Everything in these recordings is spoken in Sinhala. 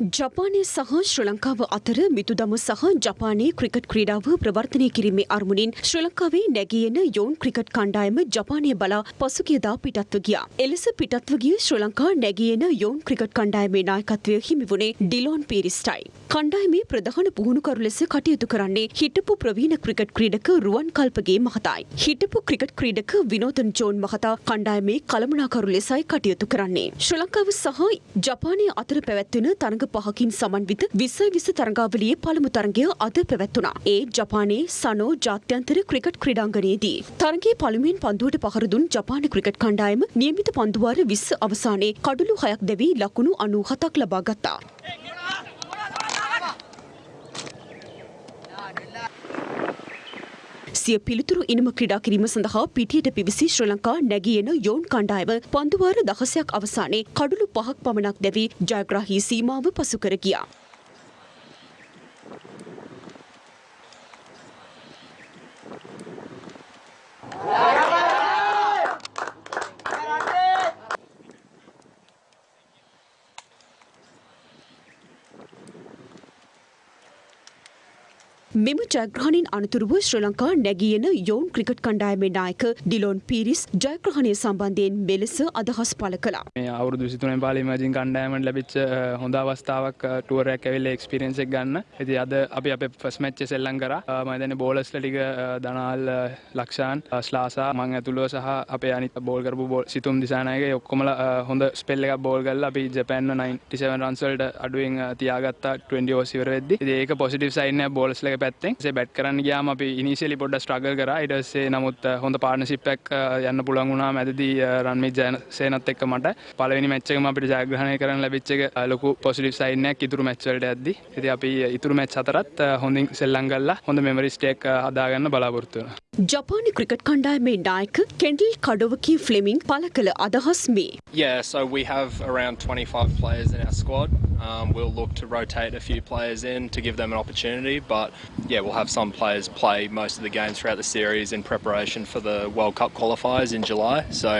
ජපානය සහ ශ්‍ර ලංකාව අතර මිතුදම සහ ජපානයේ ක්‍රිකට් ක්‍රීඩාව ප්‍රවර්තනය කිරීමේ අරමුණින් ශ්‍ර ලංකාවේ නැගියෙන යෝන් ක්‍රිකට් කණ්ඩායම ජපානය බලා පසුගියදා පිටත්ව ගියා. එලෙස පිටත්ව ගිය ශ්‍ර ලංකා නැගියෙන යෝන් ක්‍රිකට් කණ්ඩායමේ නායකත්වය හිමිවුණේ ඩිලෝන් පීරිස්ටයි. කණ්ඩායමේ ප්‍රධාන පුහුණුකරු ලෙස කටයුතු කරන්නේ හිටපු ප්‍රවීණ ක්‍රිකට් ක්‍රීඩක රුවන් කල්පගේ මහතායි. හිටපු ක්‍රිකට් ක්‍රීඩක විනෝදන් ජෝන් මහතා කණ්ඩායමේ කළමනාකරු ලෙසයි කටයුතු කරන්නේ. ශ්‍ර ලංකාව සහ ජපානය අතර පැවැත්වෙන තරඟ පහකින් සමන්විත විස විස තරඟාවලියේ පළමු තරඟය අද පැවැත්වුණා. ඒ ජපානයේ සනෝ ජාත්‍යන්තර ක්‍රිකට් ක්‍රීඩාංගණයේදී. තරඟයේ පළමුවෙන් පන්දුවට පහර දුන් ජපාන ක්‍රිකට් කණ්ඩායම නියමිත පන්දුවාර 20 අවසානයේ කඩුළු හයක් දැවී ලකුණු 97ක් ලබා ගත්තා. සිය පිළිතුරු ඉනිම ක්‍රඩා කිරීම සඳහා පිටියට පිවිසි ශ්‍ර ලංකා නැගියන යෝන් කණ්ඩායම පන්දුවාර දහසයක් අවසානයේ කඩුළු පහක් පමණක් දැවී ජයග්‍රාහී සීමාව පසුකර ගියා. මෙම ජයග්‍රහණින් අනතුරුව ශ්‍ර ලංකා නැගියන යෝන් ක්‍රිකට් කණ්ඩායමේ නායක ඩිලොන් පිරිස් ජයග්‍රහණය සම්බන්ධයෙන් මෙලෙස අදහස් පළ කළා. මේ අවුරුදු 23 පාලි මජින් කණ්ඩායමට ලැබිච්ච හොඳ අවස්ථාවක් ටුවර් එකක් ඇවිල්ලා එක්ස්පීරියන්ස් එක ගන්න. ඉතින් අද අපි අපේ ෆස්ට් මැච් එක සෙල්ලම් කරා. මම හිතන්නේ බෝලර්ස්ලා ටික දනාල් ලක්ෂාන් ස්ලාසා මං ඇතුළුව සහ අපේ අනිත් බෝල් කරපු බෝල් සිතුම් දිසානායක ඔක්කොමලා හොඳ ස්පෙල් එකක් බෝල් කරලා අපි ජපාන්ව 97 රන්ස් වලට අඩුවෙන් තියාගත්තා 20 ඕවර්ස් ඉවර වෙද්දි. ඉතින් ඒක පොසිටිව් සයින් එකක් බෝලර්ස්ලා පැත්තෙන්. සේ බැට් කරන්න ගියාම අපි ඉනිසියලි පොඩ්ඩක් ස්ට්‍රගල් කරා. ඊට පස්සේ නමුත් හොඳ පාර්ට්නර්ෂිප් එකක් යන්න පුළුවන් වුණා මැදදී රන්මිත් ජයසේනත් එක්ක මට. පළවෙනි මැච් එකම අපිට ජයග්‍රහණය කරන්න ලැබිච්ච එක ලොකු පොසිටිව් සයින් එකක් ඉතුරු මැච් වලට යද්දි ඉතින් අපි ඉතුරු මැච් හතරත් හොඳින් සෙල්ලම් කරලා හොඳ මෙමරිස් ටේක් හදාගන්න බලාපොරොත්තු වෙනවා. ජපානි ක්‍රිකට් කණ්ඩායමේ නායක කෙන්ඩල් කඩොවකී ෆ්ලෙමින් පළ කළ අදහස් මේ Yeah, so we have around 25 players in our squad. Um, we'll look to rotate a few players in to give them an opportunity, but yeah, we'll have some players play most of the games throughout the series in preparation for the World Cup qualifiers in July. So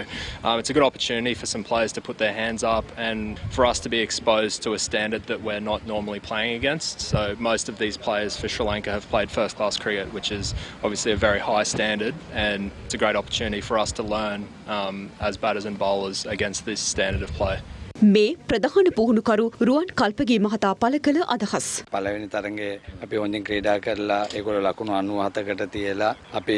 um, it's a good opportunity for some players to put their hands up and for us to be exposed to a standard that we're not normally playing against. So most of these players for Sri Lanka have played first class cricket, which is obviously a very high standard, and it's a great opportunity for us to learn um, as batters and bowlers against this standard of play. මේ ප්‍රධාන පුහුණුකරු රුවන් කල්පගේ මහතා පළ කළ අදහස්. පළවෙනි තරගේ අපි හොඳින් ක්‍රීඩා කරලා ඒගොල්ලෝ ලකුණු 97කට තියලා අපි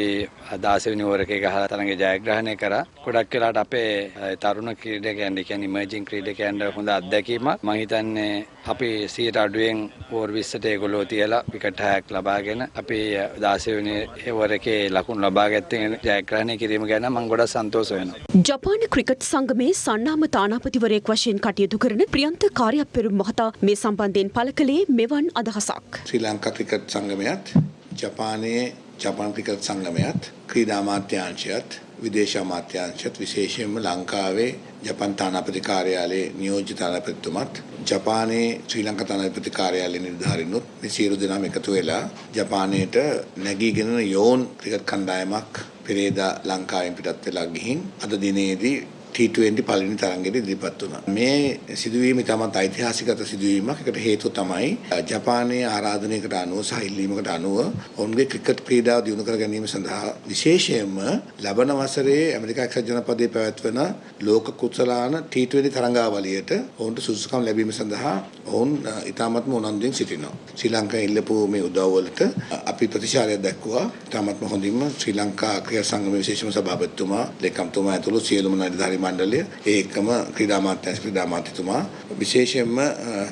16 වෙනි ඕවර් එකේ ගහලා තරගේ ජයග්‍රහණය කරා. ගොඩක් වෙලාට අපේ තරුණ ක්‍රීඩකයන් කියන්නේ ඉමර්ජින් ක්‍රීඩකයන්ට හොඳ අත්දැකීමක්. මම හිතන්නේ අපි 100ට අඩුවෙන් ඕවර් 20ට ඒගොල්ලෝ තියලා විකට් 6ක් ලබාගෙන අපි 16 වෙනි ඕවර් එකේ ලකුණු ලබා ගැත්තෙන් ජයග්‍රහණය කිරීම ගැන මම ගොඩක් සන්තෝෂ වෙනවා. ජපාන ක්‍රිකට් සංගමේ සන්නාම තානාපතිවරයෙක් වශයෙන් කටයුතු කරන ප්‍රියන්ත කාර්යපෙරුම් මහතා මේ සම්බන්ධයෙන් පළ කළේ මෙවන් අදහසක්. ශ්‍රී ලංකා ක්‍රිකට් සංගමයත් ජපානයේ ජපාන් ක්‍රිකට් සංගමයත් ක්‍රීඩා අමාත්‍යාංශයත් විදේශ අමාත්‍යාංශයත් විශේෂයෙන්ම ලංකාවේ ජපන් තානාපති කාර්යාලයේ නියෝජ්‍ය තානාපතිතුමත් ජපානයේ ශ්‍රී ලංකා තානාපති කාර්යාලයේ නිලධාරීනුත් මේ සියලු දෙනාම එකතු වෙලා ජපානයට නැගීගෙන යෝන් ක්‍රිකට් කණ්ඩායමක් පෙරේදා ලංකාවෙන් පිටත් වෙලා ගිහින් අද දිනේදී T20 පළවෙනි තරඟෙට ඉදිරිපත් වුණා. මේ සිදුවීම ඉතාමත් ඓතිහාසිකත සිදුවීමක්. ඒකට හේතුව තමයි ජපානයේ ආරාධනයකට අනුව සහ ඉල්ලීමකට අනුව ඔවුන්ගේ ක්‍රිකට් ක්‍රීඩාව දියුණු කර ගැනීම සඳහා විශේෂයෙන්ම ලබන වසරේ ඇමරිකා එක්සත් ජනපදයේ පැවැත්වෙන ලෝක කුසලාන T20 තරඟාවලියට ඔවුන්ට සුදුසුකම් ලැබීම සඳහා ඔවුන් ඉතාමත්ම උනන්දුවෙන් සිටිනවා. ශ්‍රී ලංකාවේ ඉල්ලපු මේ උදව්වලට අපි ප්‍රතිචාරයක් දැක්වුවා. ඉතාමත්ම හොඳින්ම ශ්‍රී ලංකා ක්‍රීඩා සංගමයේ විශේෂම සභාපතිතුමා, ලේකම්තුමා ඇතුළු සියලුම නිලධාරී මණ්ඩලය ඒ එක්කම ක්‍රීඩා අමාත්‍යාංශ ක්‍රීඩා අමාත්‍යතුමා විශේෂයෙන්ම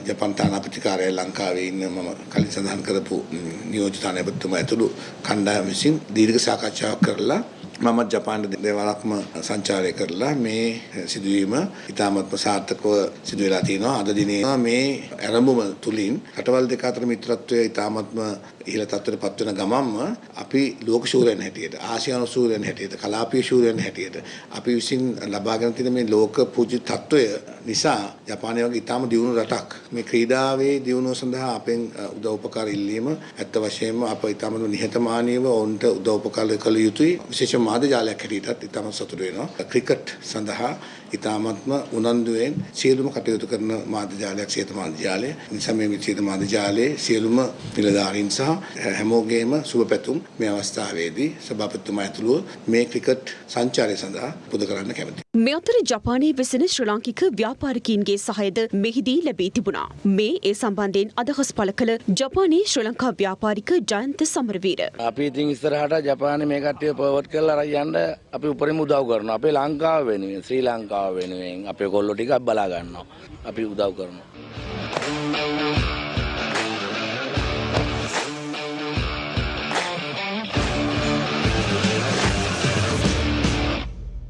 ජපන් තානාපති කාර්යාලය ලංකාවේ ඉන්න මම කලින් සඳහන් කරපු නියෝජිත තානාපතිතුමා ඇතුළු කණ්ඩායම විසින් දීර්ඝ සාකච්ඡාවක් කරලා මම ජපාන දෙවරක්ම සංචාරය කරලා මේ සිදුවීම ඉතාමත්ම සාර්ථකව සිදු වෙලා තියෙනවා. අද දිනේ මේ ආරම්භම තුලින් රටවල් දෙක අතර මිත්‍රත්වය ඉතාමත්ම ඉහළ තත්ත්වයට පත්වන ගමන්ම අපි ලෝක ශූරයන් හැටියට ආසියානු ශූරයන් හැටියට කලාපීය ශූරයන් හැටියට අපි විසින් ලබාගෙන තියෙන මේ ලෝක පූජ්‍ය තත්ත්වය නිසා ජපානය වගේ ඉතාම දියුණු රටක් මේ ක්‍රීඩාවේ දියුණුව සඳහා අපෙන් අ, උදව් උපකාර ඉල්ලීම ඇත්ත වශයෙන්ම අප ඉතාම නිහතමානීව ඔවුන්ට උදව් උපකාර කළ යුතුයි. විශේෂ මාධ්‍ය ජාලයක් හැටියටත් ඉතාම සතුටු වෙනවා. ක්‍රිකට් සඳහා ඉතාමත්ම උනන්දුවෙන් සියලුම කටයුතු කරන මාධ්‍ය ජාලයක් සියත මාධ්‍ය ජාලය නිසා මේ සියත මාධ්‍ය ජාලයේ සියලුම නිලධාරීන් සහ හැමෝගේම සුබ පැතුම් මේ අවස්ථාවේදී සභාපතිතුමා ඇතුළුව මේ ක්‍රිකට් සංචාරය සඳහා පුද කරන්න කැමතියි. මේ අතර ජපානයේ වෙසෙන ශ්‍රී ලාංකික ව්‍යාපාරිකයින්ගේ සහයද මෙහිදී ලැබී තිබුණා. මේ ඒ සම්බන්ධයෙන් අදහස් පළ කළ ජපානයේ ශ්‍රී ලංකා ව්‍යාපාරික ජයන්ත සමරවීර. අපි ඉතින් ඉස්සරහට ජපාන මේ කට්ටිය පවර්ට් කරලා අරන් යන්න අපි උපරිම උදව් කරනවා. අපේ ලංකාව වෙනුවෙන් ශ්‍රී ලංකාව වෙනුවෙන් අපේ කොල්ලෝ ටිකක් බලා ගන්නවා. අපි උදව් කරනවා.